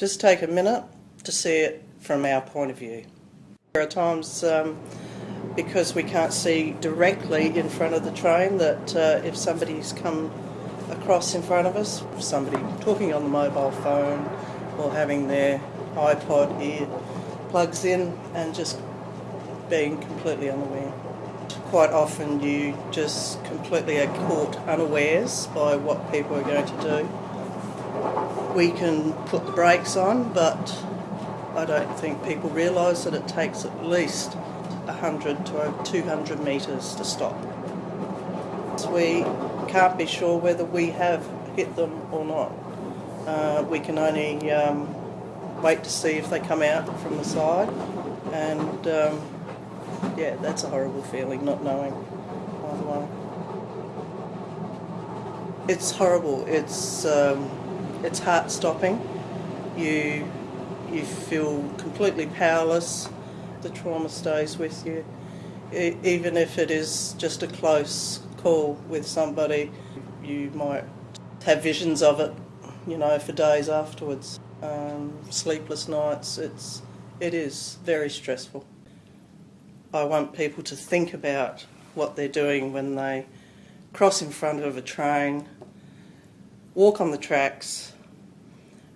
Just take a minute to see it from our point of view. There are times um, because we can't see directly in front of the train that uh, if somebody's come across in front of us, somebody talking on the mobile phone or having their iPod ear plugs in and just being completely unaware. Quite often you just completely are caught unawares by what people are going to do. We can put the brakes on, but I don't think people realise that it takes at least 100 to 200 metres to stop. We can't be sure whether we have hit them or not. Uh, we can only um, wait to see if they come out from the side and um, yeah, that's a horrible feeling, not knowing way. It's horrible. It's um, it's heart stopping. You you feel completely powerless. The trauma stays with you, e- even if it is just a close call with somebody. You might have visions of it, you know, for days afterwards. Um, sleepless nights. It's it is very stressful. I want people to think about what they're doing when they cross in front of a train, walk on the tracks,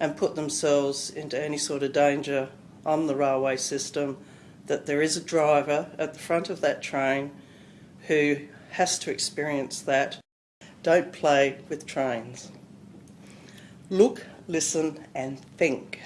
and put themselves into any sort of danger on the railway system. That there is a driver at the front of that train who has to experience that. Don't play with trains. Look, listen, and think.